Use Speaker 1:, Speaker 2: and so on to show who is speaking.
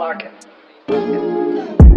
Speaker 1: lock it.